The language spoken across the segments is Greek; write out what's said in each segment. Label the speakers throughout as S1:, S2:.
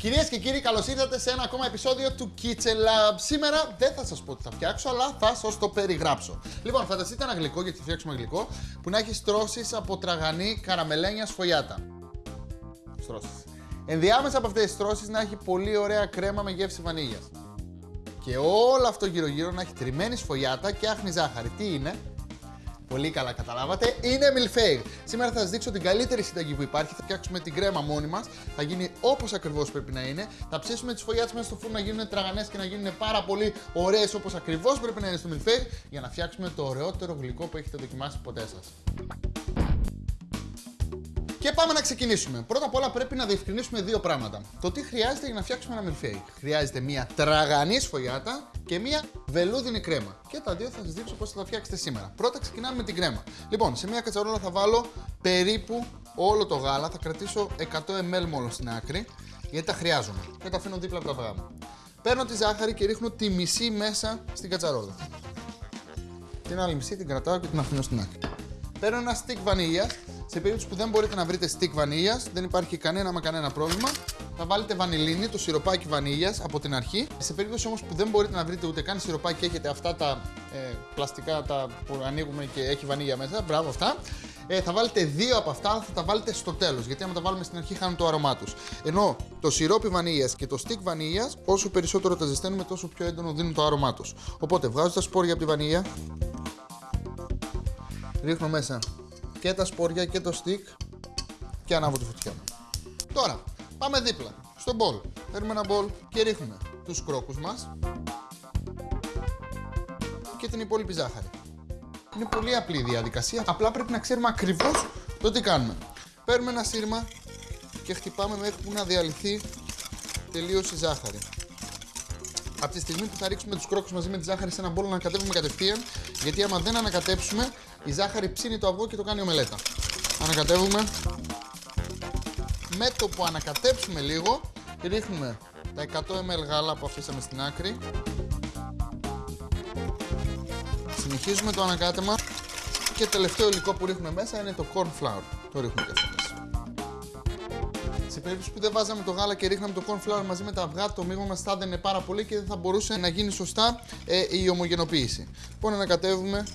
S1: Κυρίες και κύριοι, καλώς ήρθατε σε ένα ακόμα επεισόδιο του Kitchen Lab. Σήμερα δεν θα σας πω τι θα φτιάξω, αλλά θα σας το περιγράψω. Λοιπόν, φανταστείτε ένα γλυκό, γιατί θα φτιάξουμε γλυκό, που να έχει στρώσεις από τραγανή καραμελένια σφολιάτα. Στρώσεις. Ενδιάμεσα από αυτές τις στρώσεις να έχει πολύ ωραία κρέμα με γεύση βανίλιας. Και όλο αυτό γύρω-γύρω να έχει τριμμένη σφολιάτα και άχνη ζάχαρη. Τι είναι, Πολύ καλά καταλάβατε. Είναι μιλφέιγ. Σήμερα θα σας δείξω την καλύτερη συνταγή που υπάρχει. Θα φτιάξουμε την κρέμα μόνοι μας. Θα γίνει όπως ακριβώς πρέπει να είναι. Θα ψήσουμε τις φωλιάτες μέσα στο φούρνο να γίνουν τραγανές και να γίνουν πάρα πολύ ωραίες όπως ακριβώς πρέπει να είναι στο μιλφέιγ για να φτιάξουμε το ωραιότερο γλυκό που έχετε δοκιμάσει ποτέ σας. Και πάμε να ξεκινήσουμε. Πρώτα απ' όλα πρέπει να διευκρινίσουμε δύο πράγματα. Το τι χρειάζεται για να φτιάξουμε ένα μιλφέι. Χρειάζεται μία τραγανής σφογιάτα και μία βελούδινη κρέμα. Και τα δύο θα σας δείξω πώς θα τα φτιάξετε σήμερα. Πρώτα ξεκινάμε με την κρέμα. Λοιπόν, σε μία κατσαρόλα θα βάλω περίπου όλο το γάλα. Θα κρατήσω 100 ml μόνο στην άκρη γιατί τα χρειάζομαι. Και τα αφήνω δίπλα από τα αυγά μου. Παίρνω τη ζάχαρη και ρίχνω τη μισή μέσα στην κατσαρόλα. Την άλλη μισή την κρατάω και την αφήνω στην άκρη. Παίρνω ένα stick βανίλιας σε περίπτωση που δεν μπορείτε να βρείτε stick βανίλιας, δεν υπάρχει κανένα μα κανένα πρόβλημα, θα βάλετε βανιλίνη, το σιροπάκι βανίλιας από την αρχή. Σε περίπτωση όμως που δεν μπορείτε να βρείτε ούτε καν σιροπάκι και έχετε αυτά τα ε, πλαστικά τα που ανοίγουμε και έχει βανίλια μέσα, μπράβο αυτά. Ε, θα βάλετε δύο από αυτά, θα τα βάλετε στο τέλος. Γιατί άμα τα βάλουμε στην αρχή, χάνουν το αρωμά τους. Ενώ το σιρόπι βανίλιας και το stick βανίλιας, όσο περισσότερο τα ζεσταίνουμε, τόσο πιο έντονο δίνουν το αρωμά τους. Οπότε βγάζω τα σπόρια από τη βανίλια. Ρίχνω μέσα και τα σπόρια και το stick και ανάβω τη φωτιά μου. Τώρα, πάμε δίπλα, στο μπολ. Παίρνουμε ένα μπολ και ρίχνουμε τους κρόκους μας και την υπόλοιπη ζάχαρη. Είναι πολύ απλή η διαδικασία, απλά πρέπει να ξέρουμε ακριβώς το τι κάνουμε. Παίρνουμε ένα σύρμα και χτυπάμε μέχρι που να διαλυθεί τελείως η ζάχαρη. Από τη στιγμή που θα ρίξουμε τους κρόκους μαζί με τη ζάχαρη σε ένα μπόλο να ανακατεύουμε κατευθείαν, γιατί άμα δεν ανακατέψουμε, η ζάχαρη ψήνει το αυγό και το κάνει ομελέτα. Ανακατεύουμε. Με το που ανακατέψουμε λίγο, ρίχνουμε τα 100 ml γάλα που αφήσαμε στην άκρη. Συνεχίζουμε το ανακάτεμα και τελευταίο υλικό που ρίχνουμε μέσα είναι το corn flour. Το ρίχνουμε και αυτός σε περίπτωση που δεν βάζαμε το γάλα και ρίχναμε το corn flour μαζί με τα αυγά, το μείγμα μας θα έδαινε πάρα πολύ και δεν θα μπορούσε να γίνει σωστά ε, η ομογενοποίηση. Λοιπόν, ανακατεύουμε.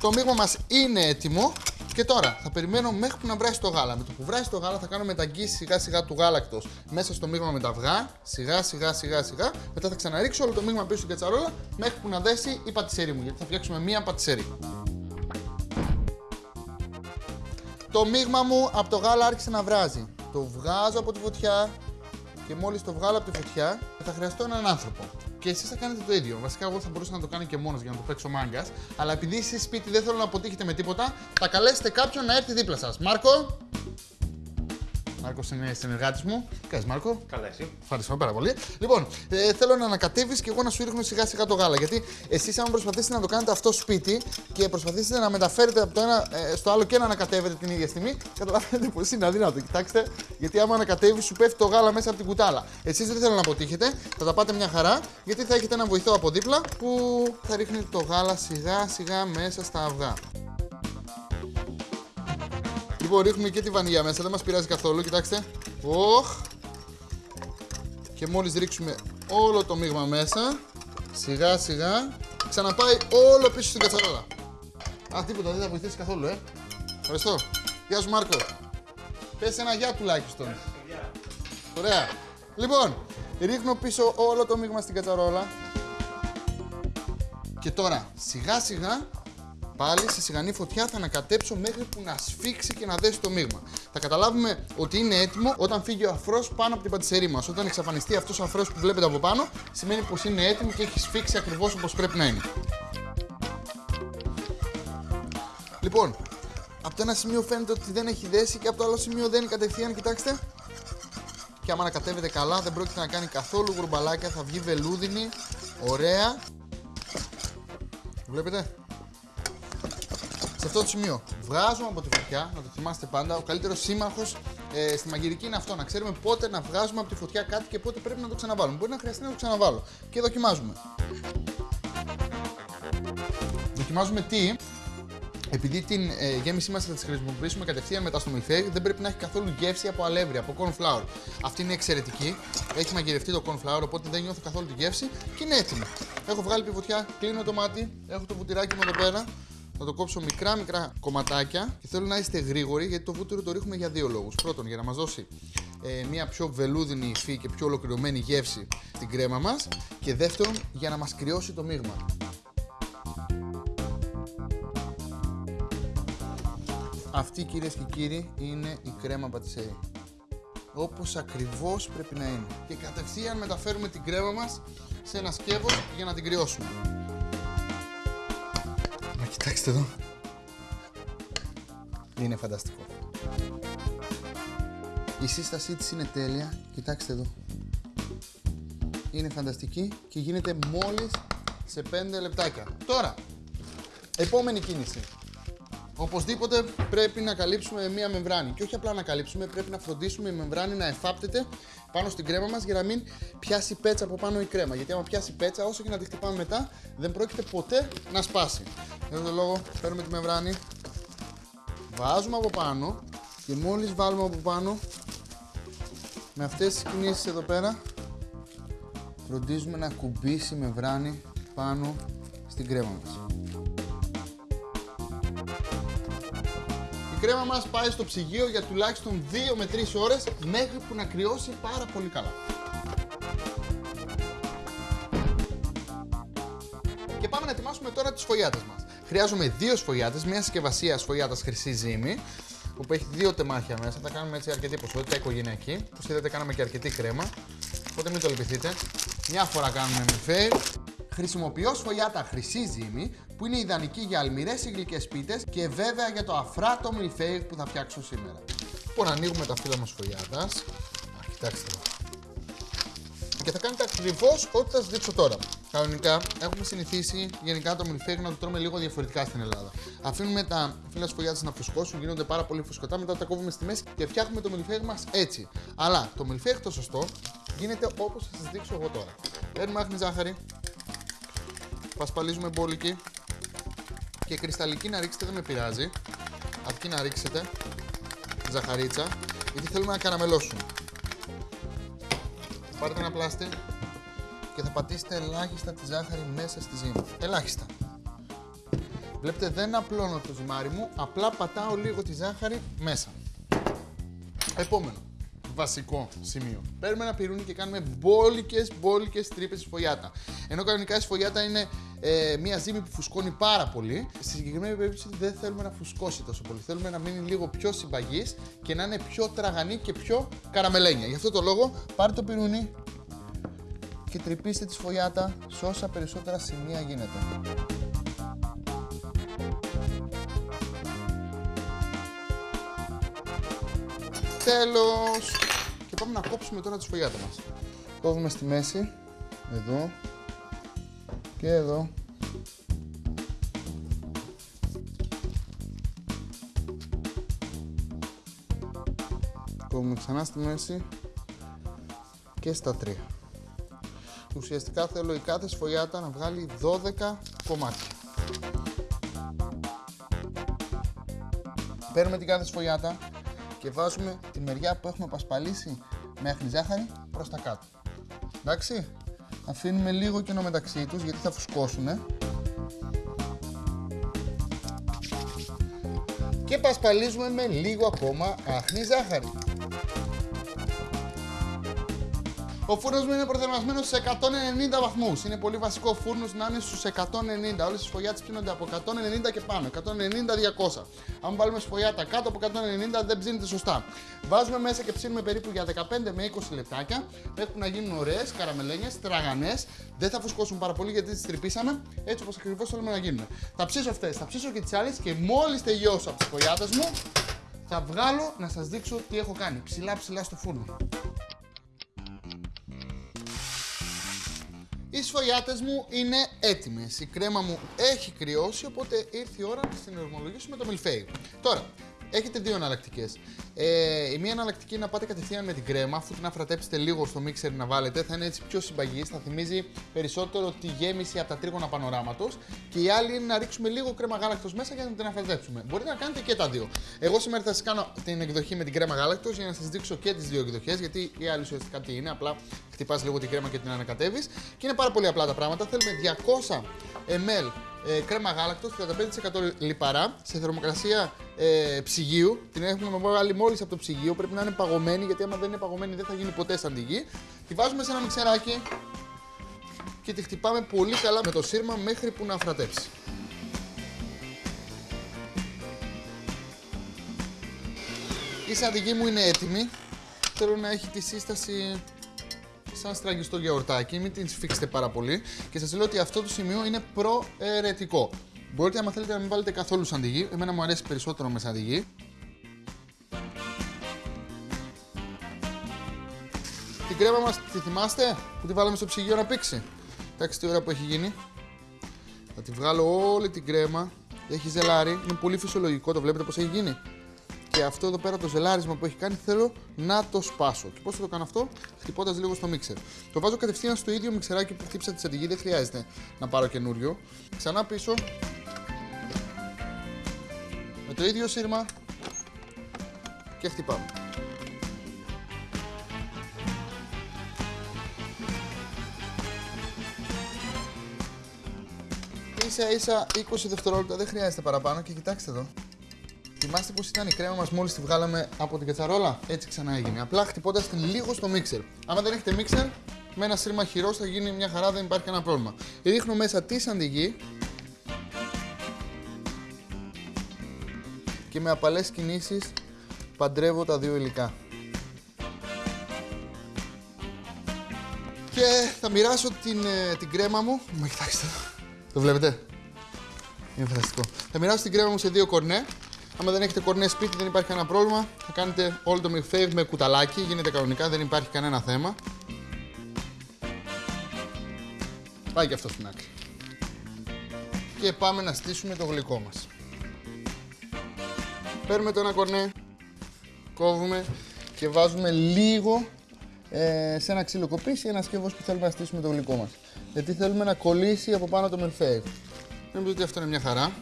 S1: Το μείγμα μας είναι έτοιμο. Και τώρα θα περιμένω μέχρι που να βράσει το γάλα. Με το που βράσει το γάλα θα κάνω μεταγγίση σιγά σιγά του γάλακτος μέσα στο μείγμα με τα αυγά. Σιγά σιγά σιγά σιγά. Μετά θα ξαναρίξω όλο το μείγμα πίσω στην κατσαρόλα μέχρι που να δέσει η πατησέρι μου. Γιατί θα φτιάξουμε μία πατησέρι. Το μείγμα μου από το γάλα άρχισε να βράζει το βγάζω από τη φωτιά και μόλις το βγάλω από τη φωτιά θα χρειαστώ έναν άνθρωπο. Και εσείς θα κάνετε το ίδιο. Βασικά, εγώ θα μπορούσα να το κάνω και μόνος για να το παίξω μάγκας. Αλλά επειδή εσεί σπίτι δεν θέλω να αποτύχετε με τίποτα, θα καλέσετε κάποιον να έρθει δίπλα σας. Μάρκο, Μάρκο είναι συνεργάτη μου. Καλή Μάρκο.
S2: Καλά, εσύ.
S1: Ευχαριστώ πάρα πολύ. Λοιπόν, ε, θέλω να ανακατεύεις και εγώ να σου ρίχνω σιγά σιγά το γάλα. Γιατί εσείς, αν προσπαθήσετε να το κάνετε αυτό σπίτι και προσπαθήσετε να μεταφέρετε από το ένα ε, στο άλλο και να ανακατεύετε την ίδια στιγμή, καταλαβαίνετε πως είναι αδύνατο. Κοιτάξτε, γιατί άμα ανακατεύεις, σου πέφτει το γάλα μέσα από την κουτάλα. Εσείς δεν θέλω να αποτύχετε, θα τα πάτε μια χαρά, γιατί θα έχετε ένα βοηθό από δίπλα που θα ρίχνει το γάλα σιγά σιγά μέσα στα αυγά. Λοιπόν, ρίχνουμε και τη βανίλια μέσα, δεν μας πειράζει καθόλου, κοιτάξτε. Οχ. Και μόλις ρίξουμε όλο το μείγμα μέσα, σιγά σιγά, ξαναπάει όλο πίσω στην κατσαρόλα. Α, τίποτα, δεν θα βοηθήσει καθόλου, ε. Ευχαριστώ. Γεια σου Μάρκο. Πες ένα γεια τουλάχιστον. Ωραία. Λοιπόν, ρίχνω πίσω όλο το μείγμα στην κατσαρόλα. Και τώρα, σιγά σιγά Πάλι σε σιγανή φωτιά θα ανακατέψω μέχρι που να σφίξει και να δέσει το μείγμα. Θα καταλάβουμε ότι είναι έτοιμο όταν φύγει ο αφρός πάνω από την πατησερή μας. Όταν εξαφανιστεί αυτός ο αφρός που βλέπετε από πάνω, σημαίνει πως είναι έτοιμο και έχει σφίξει ακριβώς όπως πρέπει να είναι. Λοιπόν, από το ένα σημείο φαίνεται ότι δεν έχει δέσει και από το άλλο σημείο δεν είναι κατευθείαν, κοιτάξτε. Και άμα ανακατεύεται καλά, δεν πρόκειται να κάνει καθόλου γουρμπαλάκια, θα βγει βελούδινη, ωραία. Βλέπετε σε αυτό το σημείο βγάζουμε από τη φωτιά, να το θυμάστε πάντα. Ο καλύτερος σύμμαχος ε, στη μαγειρική είναι αυτό, να ξέρουμε πότε να βγάζουμε από τη φωτιά κάτι και πότε πρέπει να το ξαναβάλουμε. Μπορεί να χρειαστεί να το ξαναβάλω. Και δοκιμάζουμε. Δοκιμάζουμε τι, Επειδή την ε, γέμισή μας θα τη χρησιμοποιήσουμε κατευθείαν μετά στο μιλφέγ, δεν πρέπει να έχει καθόλου γεύση από αλεύρι, από corn flour. Αυτή είναι εξαιρετική. Έχει μαγειρευτεί το corn flour, οπότε δεν νιώθω καθόλου τη γεύση και είναι έτοιμη. Έχω βγάλει πιβοτιά, κλείνω το μάτι, έχω το βουτυράκι μου εδώ πέρα. Θα το κόψω μικρά μικρά κομματάκια και θέλω να είστε γρήγοροι γιατί το βούτυρο το ρίχνουμε για δύο λόγους. Πρώτον, για να μας δώσει ε, μια πιο βελούδινη υφή και πιο ολοκληρωμένη γεύση στην κρέμα μας και δεύτερον, για να μας κρυώσει το μείγμα. Αυτή κυρίες και κύριοι είναι η κρέμα πατησέρι. Όπως ακριβώς πρέπει να είναι. Και κατευθείαν μεταφέρουμε την κρέμα μας σε ένα σκεύος για να την κρυώσουμε. Μα κοιτάξτε εδώ. Είναι φανταστικό. Η σύστασή της είναι τέλεια. Κοιτάξτε εδώ. Είναι φανταστική και γίνεται μόλις σε 5 λεπτάκια. Τώρα, επόμενη κίνηση. Οπωσδήποτε πρέπει να καλύψουμε μία μεμβράνη. Και όχι απλά να καλύψουμε, πρέπει να φροντίσουμε η μεμβράνη να εφάπτεται πάνω στην κρέμα μας για να μην πιάσει πέτσα από πάνω η κρέμα. Γιατί άμα πιάσει πέτσα, όσο και να τη χτυπάμε μετά, δεν πρόκειται ποτέ να σπάσει. Για τον λόγο, παίρνουμε τη μεμβράνη, βάζουμε από πάνω και μόλις βάλουμε από πάνω με αυτές τις κινήσεις εδώ πέρα, φροντίζουμε να κουμπίσει η μεμβράνη πάνω στην κρέμα μας. κρέμα μας πάει στο ψυγείο για τουλάχιστον 2 με 3 ώρες μέχρι που να κρυώσει πάρα πολύ καλά. Και πάμε να ετοιμάσουμε τώρα τις σφογιάτες μας. Χρειάζομαι δύο σφογιάτες, μια συσκευασία σφογιάτας χρυσή ζύμη, που έχει δύο τεμάχια μέσα. Θα κάνουμε έτσι αρκετή ποσότητα οικογενειακή. Όπω είδατε, κάναμε και αρκετή κρέμα. Οπότε μην το λυπηθείτε. Μια φορά κάνουμε με φέι. Χρησιμοποιώ σφογιάτα χρυσή ζύμη που είναι ιδανική για αλμυρές ή γλυκές πίτες και βέβαια για το αφράτο μιλφέιγ που θα φτιάξω σήμερα. Λοιπόν, ανοίγουμε τα φύλλα μας φωλιάτας. Κοιτάξτε εδώ. Και θα κάνετε ακριβώς ό,τι θα σας δείξω τώρα. Κανονικά έχουμε συνηθίσει γενικά το μιλφέγ να το τρώμε λίγο διαφορετικά στην Ελλάδα. Αφήνουμε τα φύλλα σφογιάτα να φουσκώσουν, γίνονται πάρα πολύ φουσκωτά, μετά τα κόβουμε στη μέση και φτιάχνουμε το μιλφέγ μας έτσι. Αλλά το μιλφέγ το σωστό γίνεται όπως θα σας δείξω εγώ τώρα. Παίρνουμε άχνη ζάχαρη, πασπαλίζουμε μπόλικη, και κρυσταλλική να ρίξετε δεν με πειράζει. Αυτή να ρίξετε ζαχαρίτσα γιατί θέλουμε να καραμελώσουν. Πάρετε ένα πλάστη και θα πατήσετε ελάχιστα τη ζάχαρη μέσα στη ζύμη. Ελάχιστα. Βλέπετε δεν απλώνω το ζυμάρι μου, απλά πατάω λίγο τη ζάχαρη μέσα. Επόμενο βασικό σημείο. Παίρνουμε ένα πυρούνι και κάνουμε μπόλικες μπόλικες τρύπες σφογιάτα. Ενώ κανονικά η σφογιάτα είναι ε, μια ζύμη που φουσκώνει πάρα πολύ. Στη συγκεκριμένη περίπτωση δεν θέλουμε να φουσκώσει τόσο πολύ. Θέλουμε να μείνει λίγο πιο συμπαγής και να είναι πιο τραγανή και πιο καραμελένια. Γι' αυτό το λόγο πάρτε το πυρούνι και τρυπήστε τη σφογιάτα σε όσα περισσότερα σημεία γίνεται. Τέλος! Και πάμε να κόψουμε τώρα τη σφογιάτα μας. Κόβουμε στη μέση, εδώ και εδώ. Κόβουμε ξανά στη μέση και στα τρία. Ουσιαστικά θέλω η κάθε σφογιάτα να βγάλει 12 κομμάτια. Παίρνουμε την κάθε σφογιάτα και βάζουμε τη μεριά που έχουμε πασπαλίσει μέχρι ζάχαρη προς τα κάτω. Εντάξει, αφήνουμε λίγο κοινό μεταξύ τους γιατί θα φουσκώσουν. Και πασπαλίζουμε με λίγο ακόμα άχνη ζάχαρη. Ο φούρνος μου είναι προθερμασμένος σε 190 βαθμούς. Είναι πολύ βασικό ο φούρνος να είναι στους 190. Όλες οι σφογιάτες ψήνονται από 190 και πάνω. 190-200. Αν βάλουμε σφογιάτα κάτω από 190 δεν ψήνεται σωστά. Βάζουμε μέσα και ψήνουμε περίπου για 15 με 20 λεπτάκια. Έχουν να γίνουν ωραίες καραμελένιες, τραγανές. Δεν θα φουσκώσουν πάρα πολύ γιατί τις τρυπήσαμε έτσι όπως ακριβώς θέλουμε να γίνουν. Θα ψήσω αυτές, θα ψήσω και τις άλλες και μόλις τελειώσω από τις σφογιάτε μου θα βγάλω να σας δείξω τι έχω κάνει. Ψηλά ψηλά στο φούρνο. Οι σφογιάτες μου είναι έτοιμες. Η κρέμα μου έχει κρυώσει, οπότε ήρθε η ώρα να την ορμολογήσουμε το μιλφέι. Τώρα, έχετε δύο εναλλακτικές. Ε, η μία εναλλακτική είναι να πάτε κατευθείαν με την κρέμα, αφού την αφρατέψετε λίγο στο μίξερ να βάλετε, θα είναι έτσι πιο συμπαγής, θα θυμίζει περισσότερο τη γέμιση από τα τρίγωνα πανοράματος. Και η άλλη είναι να ρίξουμε λίγο κρέμα γάλακτος μέσα για να την αφρατέψουμε. Μπορείτε να κάνετε και τα δύο. Εγώ σήμερα θα σας κάνω την εκδοχή με την κρέμα γάλακτος για να σας δείξω και τις δύο εκδοχές, γιατί η άλλη ουσιαστικά τι είναι, απλά χτυπάς λίγο την κρέμα και την ανακατεύεις. Και είναι πάρα πολύ απλά τα πράγματα. Θέλουμε 200 ml ε, κρέμα γάλακτος, 35% λιπαρά, σε θερμοκρασία ε, ψυγείου. Την έχουμε βάλει μόλις από το ψυγείο. Πρέπει να είναι παγωμένη, γιατί άμα δεν είναι παγωμένη δεν θα γίνει ποτέ σαν τη γη. Τη βάζουμε σε ένα μιξεράκι και τη χτυπάμε πολύ καλά με το σύρμα μέχρι που να αφρατέψει. Η σαντιγή μου είναι έτοιμη. Θέλω να έχει τη σύσταση σαν στραγγιστό γιαουρτάκι, μην την σφίξετε πάρα πολύ. Και σας λέω ότι αυτό το σημείο είναι προαιρετικό. Μπορείτε, αν θέλετε, να μην βάλετε καθόλου σαντιγί. Εμένα μου αρέσει περισσότερο με σαντιγί. Την κρέμα μας τη θυμάστε που τη βάλαμε στο ψυγείο να πήξει. Εντάξει τι ώρα που έχει γίνει. Θα τη βγάλω όλη την κρέμα. Έχει ζελάρι. Είναι πολύ φυσιολογικό. Το βλέπετε πως έχει γίνει. Και αυτό εδώ πέρα το ζελάρισμα που έχει κάνει θέλω να το σπάσω. Και πώς θα το κάνω αυτό, χτυπώντας λίγο στο μίξερ. Το βάζω κατευθείαν στο ίδιο μιξεράκι που χτύπησα τη σαντιγή, δεν χρειάζεται να πάρω καινούριο. Ξανά πίσω. Με το ίδιο σύρμα και χτυπάμε. Ίσα ίσα 20 δευτερόλεπτα, δεν χρειάζεται παραπάνω και κοιτάξτε εδώ. Θυμάστε πώ ήταν η κρέμα μας μόλις τη βγάλαμε από την κατσαρόλα; Έτσι ξανά έγινε. Απλά χτυπώντας την λίγο στο μίξερ. Άμα δεν έχετε μίξερ, με ένα σύρμα χειρός θα γίνει μια χαρά, δεν υπάρχει κανένα πρόβλημα. Ρίχνω μέσα τη σαντιγή. Και με απαλές κινήσεις παντρεύω τα δύο υλικά. Και θα μοιράσω την, ε, την κρέμα μου. Μα κοιτάξτε. Το βλέπετε; Είναι φανταστικό. Θα μοιράσω την κρέμα μου σε δύο κορνέ. Άμα δεν έχετε κορνέ σπίτι, δεν υπάρχει κανένα πρόβλημα. Θα κάνετε όλο το milkshake με κουταλάκι. Γίνεται κανονικά, δεν υπάρχει κανένα θέμα. Πάει και αυτό στην άκρη. Και πάμε να στήσουμε το γλυκό μας. Παίρνουμε το ένα κορνέ, κόβουμε και βάζουμε λίγο ε, σε ένα ξύλο κοπής ή ένα σκεύος που θέλουμε να στήσουμε το γλυκό μας. Γιατί θέλουμε να κολλήσει από πάνω το milkshake. Νομίζω ότι αυτό είναι μια χαρά.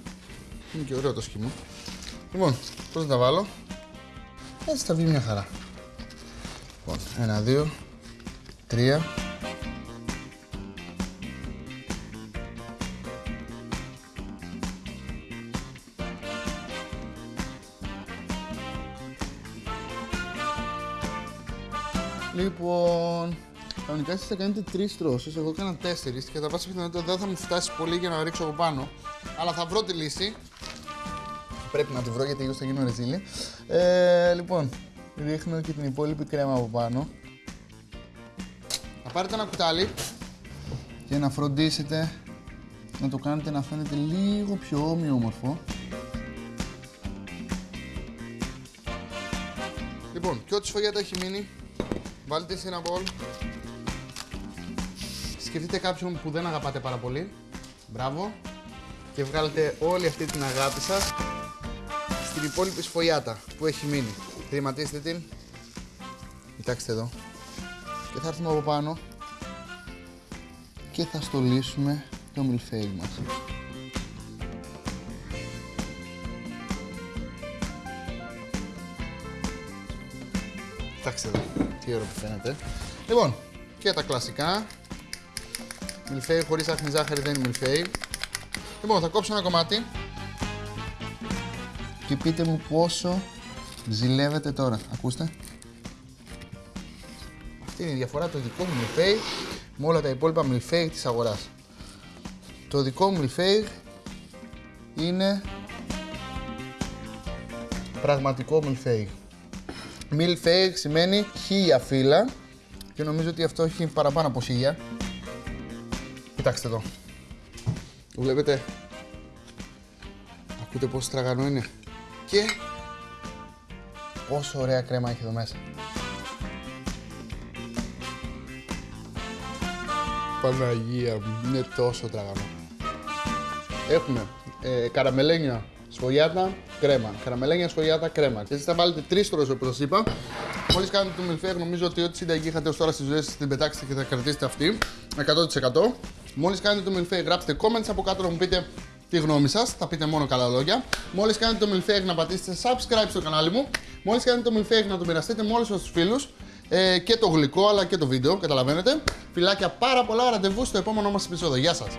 S1: Είναι και ωραίο το σχήμα. Λοιπόν, πώς θα τα βάλω; Έτσι θα βγει μια χαρά. Λοιπόν, ένα, δύο, τρία. Κανονικά εσείς θα κάνετε τρεις τρώσεις. Εγώ έκανα τέσσερις και κατά πάσα πιθανότητα δεν θα μου φτάσει πολύ για να ρίξω από πάνω. Αλλά θα βρω τη λύση. Πρέπει να τη βρω γιατί εγώ θα γίνω ρεζίλι. Ε, λοιπόν, ρίχνω και την υπόλοιπη κρέμα από πάνω. Θα πάρετε ένα κουτάλι και να φροντίσετε να το κάνετε να φαίνεται λίγο πιο όμοιο Λοιπόν, και ό,τι σφογιάτα έχει μείνει, βάλτε σε ένα μπολ. Σκεφτείτε κάποιον που δεν αγαπάτε πάρα πολύ. Μπράβο. Και βγάλετε όλη αυτή την αγάπη σας την υπόλοιπη σφοιάτα που έχει μείνει. Τριματίστε την. Κοιτάξτε εδώ. Και θα έρθουμε από πάνω και θα στολίσουμε το μιλφέι μας. Κοιτάξτε εδώ, τι ωραίο που φαίνεται. Λοιπόν, και τα κλασικά. Μιλφέι χωρίς άχνη ζάχαρη δεν είναι μιλφέι. Λοιπόν, θα κόψω ένα κομμάτι και πείτε μου πόσο ζηλεύετε τώρα. Ακούστε. Αυτή είναι η διαφορά το δικό μου μιλφέι με όλα τα υπόλοιπα μιλφέι της αγοράς. Το δικό μου μιλφέι είναι πραγματικό μιλφέι. Μιλφέι σημαίνει χίλια φύλλα και νομίζω ότι αυτό έχει παραπάνω από χίλια. Κοιτάξτε εδώ. Βλέπετε. Ακούτε πόσο τραγανό είναι και πόσο ωραία κρέμα έχει εδώ μέσα. Παναγία μου, είναι τόσο τραγανό. Έχουμε ε, καραμελένια σφογιάτα, κρέμα. Καραμελένια, σφογιάτα, κρέμα. Και εσεί θα βάλετε τρεις στρώσει όπως σας είπα. Μόλις κάνετε το μιλφέγ, νομίζω ότι ό,τι συνταγή είχατε ως τώρα στις ζωές σας την πετάξετε και θα κρατήσετε αυτή. 100%. Μόλις κάνετε το μιλφέγ, γράψτε comments από κάτω να μου πείτε τη γνώμη σας. Θα πείτε μόνο καλά λόγια. Μόλις κάνετε το μιλφέγ, να πατήσετε subscribe στο κανάλι μου. Μόλις κάνετε το μιλφέγ, να το μοιραστείτε με όλους τους φίλους. Ε, και το γλυκό αλλά και το βίντεο, καταλαβαίνετε. Φιλάκια πάρα πολλά, ραντεβού στο επόμενό μας επεισόδιο. Γεια σας!